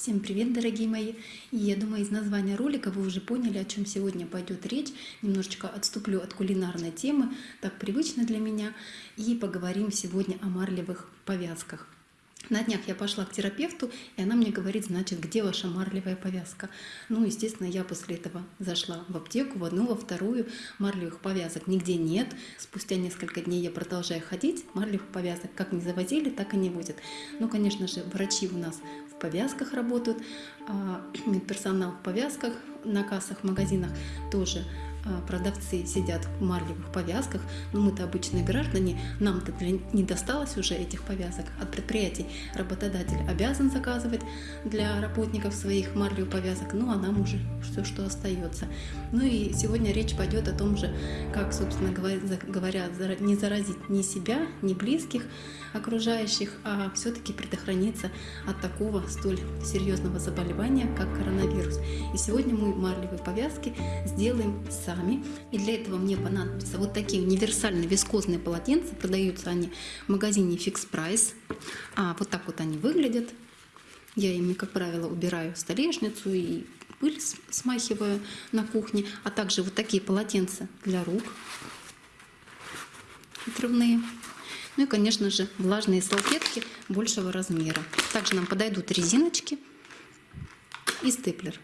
Всем привет, дорогие мои! Я думаю, из названия ролика вы уже поняли, о чем сегодня пойдет речь. Немножечко отступлю от кулинарной темы, так привычно для меня, и поговорим сегодня о марлевых повязках. На днях я пошла к терапевту, и она мне говорит, значит, где ваша марлевая повязка? Ну, естественно, я после этого зашла в аптеку, в одну, во вторую. Марлевых повязок нигде нет. Спустя несколько дней я продолжаю ходить. Марлевых повязок как не завозили, так и не будет. Ну, конечно же, врачи у нас в повязках работают, а медперсонал в повязках, на кассах, в магазинах тоже продавцы сидят в марлевых повязках, но мы-то обычные граждане, нам-то не досталось уже этих повязок от предприятий. Работодатель обязан заказывать для работников своих марлевых повязок, ну а нам уже все, что остается. Ну и сегодня речь пойдет о том же, как, собственно говоря, не заразить ни себя, ни близких окружающих, а все-таки предохраниться от такого столь серьезного заболевания, как коронавирус. И сегодня мы марлевые повязки сделаем сами. И для этого мне понадобятся вот такие универсальные вискозные полотенца. Продаются они в магазине Fix Price. А, вот так вот они выглядят. Я ими, как правило, убираю столешницу и пыль смахиваю на кухне. А также вот такие полотенца для рук отрывные. Ну и, конечно же, влажные салфетки большего размера. Также нам подойдут резиночки и степлер.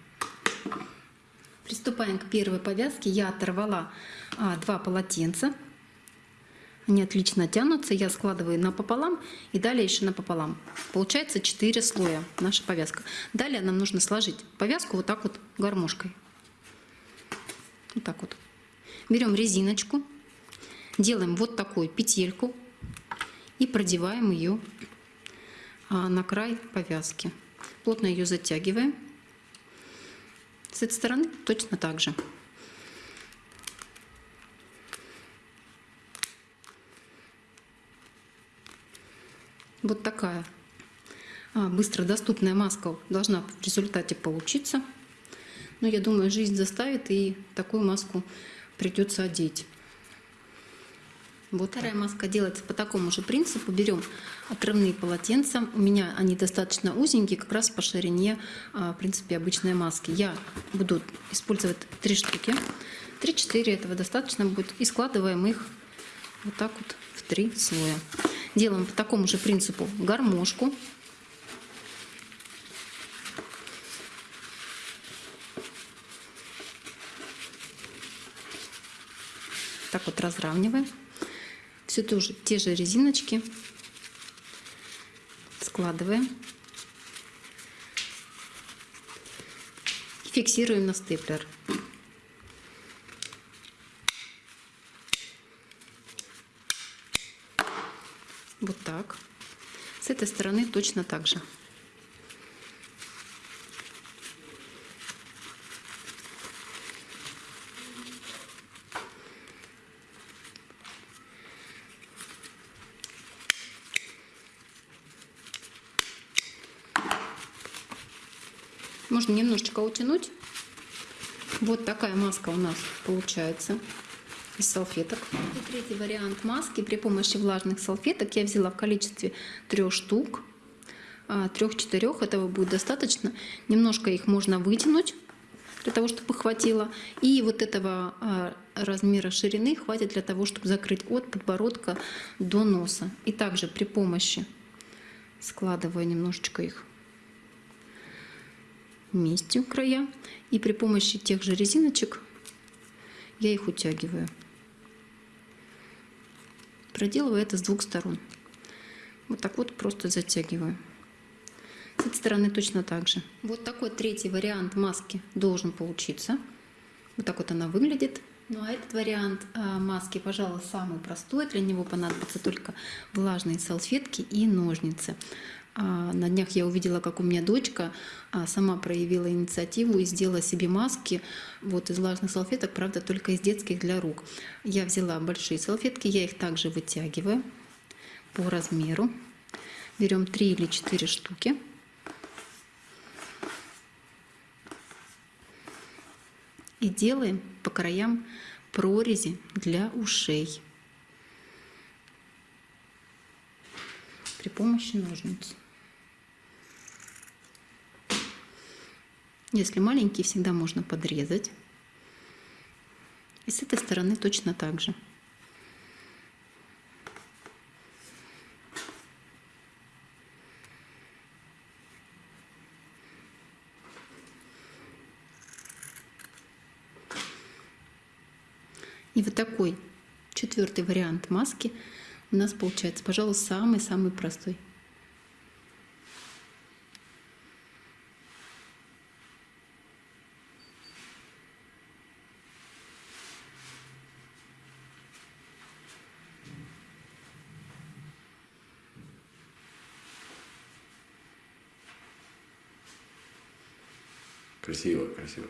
Приступаем к первой повязке. Я оторвала а, два полотенца. Они отлично тянутся. Я складываю напополам и далее еще напополам. Получается 4 слоя наша повязка. Далее нам нужно сложить повязку вот так вот гармошкой. Вот так вот. Берем резиночку, делаем вот такую петельку и продеваем ее а, на край повязки. Плотно ее затягиваем. С этой стороны точно так же. Вот такая а, быстро доступная маска должна в результате получиться. Но я думаю, жизнь заставит, и такую маску придется одеть. Вот вторая маска делается по такому же принципу. Берем отрывные полотенца. У меня они достаточно узенькие, как раз по ширине, а, в принципе, обычной маски. Я буду использовать три штуки. Три-четыре этого достаточно будет. И складываем их вот так вот в три слоя. Делаем по такому же принципу гармошку. Так вот разравниваем все тоже те же резиночки складываем фиксируем на степлер. Вот так. С этой стороны точно так же. Можно немножечко утянуть. Вот такая маска у нас получается из салфеток. И третий вариант маски при помощи влажных салфеток я взяла в количестве трех штук. А, трех-четырех этого будет достаточно. Немножко их можно вытянуть для того, чтобы хватило. И вот этого а, размера ширины хватит для того, чтобы закрыть от подбородка до носа. И также при помощи складываю немножечко их вместе края. И при помощи тех же резиночек я их утягиваю. Проделываю это с двух сторон. Вот так вот просто затягиваю. С этой стороны точно так же. Вот такой третий вариант маски должен получиться. Вот так вот она выглядит. Ну а этот вариант а, маски, пожалуй, самый простой. Для него понадобятся только влажные салфетки и ножницы. А, на днях я увидела, как у меня дочка а, сама проявила инициативу и сделала себе маски вот из влажных салфеток, правда, только из детских для рук. Я взяла большие салфетки, я их также вытягиваю по размеру. Берем 3 или 4 штуки. И делаем по краям прорези для ушей при помощи ножниц. Если маленькие, всегда можно подрезать. И с этой стороны точно так же. И вот такой четвертый вариант маски у нас получается, пожалуй, самый-самый простой. Красиво, красиво.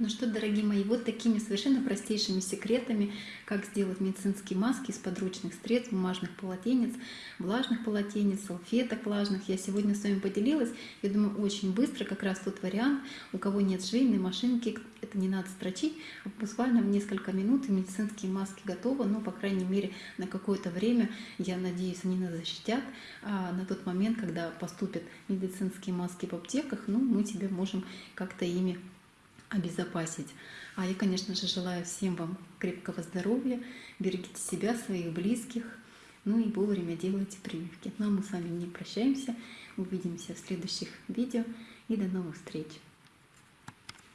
Ну что, дорогие мои, вот такими совершенно простейшими секретами, как сделать медицинские маски из подручных средств, бумажных полотенец, влажных полотенец, салфеток влажных, я сегодня с вами поделилась. Я думаю, очень быстро, как раз тот вариант, у кого нет швейной машинки, это не надо строчить, буквально в несколько минут и медицинские маски готовы, но, по крайней мере, на какое-то время, я надеюсь, они нас защитят. А на тот момент, когда поступят медицинские маски в аптеках, ну, мы тебе можем как-то ими обезопасить. А я, конечно же, желаю всем вам крепкого здоровья, берегите себя, своих близких, ну и вовремя делайте прививки. Ну а мы с вами не прощаемся, увидимся в следующих видео и до новых встреч!